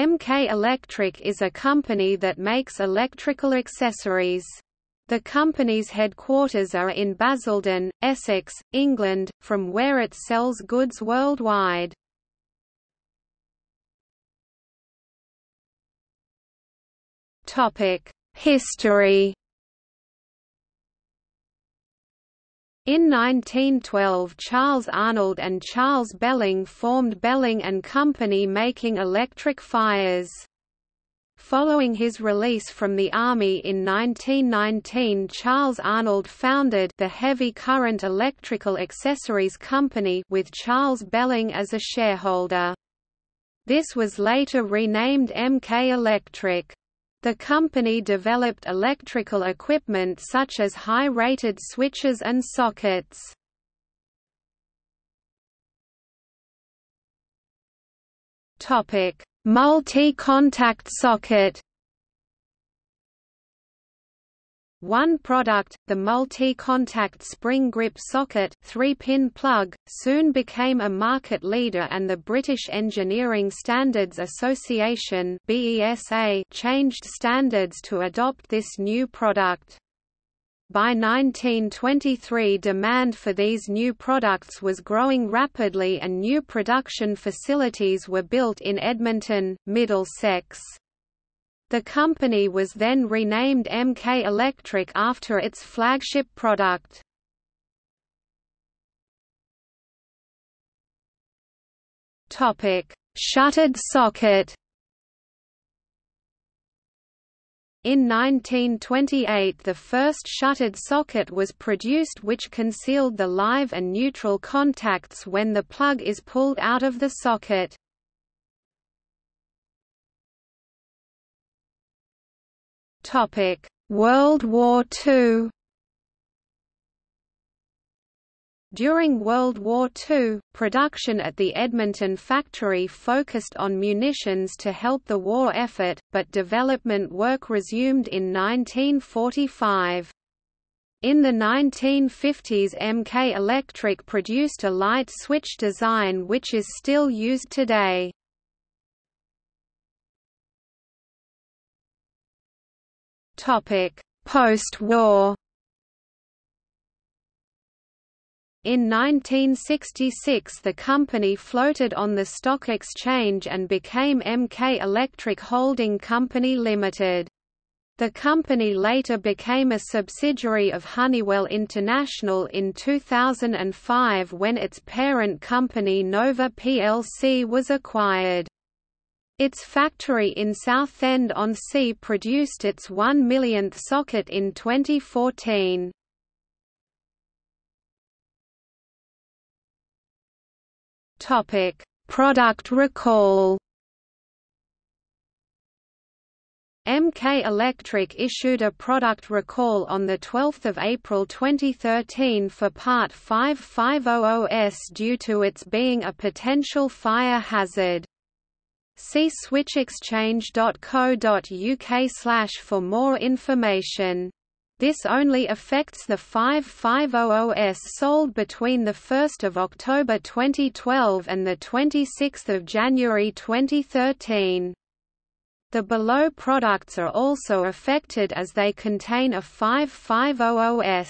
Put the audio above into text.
MK Electric is a company that makes electrical accessories. The company's headquarters are in Basildon, Essex, England, from where it sells goods worldwide. History In 1912 Charles Arnold and Charles Belling formed Belling and Company making electric fires. Following his release from the Army in 1919 Charles Arnold founded the Heavy Current Electrical Accessories Company with Charles Belling as a shareholder. This was later renamed MK Electric. The company developed electrical equipment such as high-rated switches and sockets. Multi-contact socket One product, the multi-contact spring grip socket 3-pin plug, soon became a market leader and the British Engineering Standards Association BESA changed standards to adopt this new product. By 1923 demand for these new products was growing rapidly and new production facilities were built in Edmonton, Middlesex. The company was then renamed MK Electric after its flagship product. Topic: Shuttered socket. In 1928 the first shuttered socket was produced which concealed the live and neutral contacts when the plug is pulled out of the socket. Topic: World War II. During World War II, production at the Edmonton factory focused on munitions to help the war effort, but development work resumed in 1945. In the 1950s MK Electric produced a light switch design which is still used today. Post-war In 1966 the company floated on the stock exchange and became MK Electric Holding Company Limited. The company later became a subsidiary of Honeywell International in 2005 when its parent company Novar plc was acquired. Its factory in Southend-on-Sea produced its 1 millionth socket in 2014. Topic: Product recall. MK Electric issued a product recall on 12 April 2013 for Part 5500S due to its being a potential fire hazard. See switchexchange.co.uk for more information. This only affects the 5500S sold between 1 October 2012 and 26 January 2013. The below products are also affected as they contain a 5500S.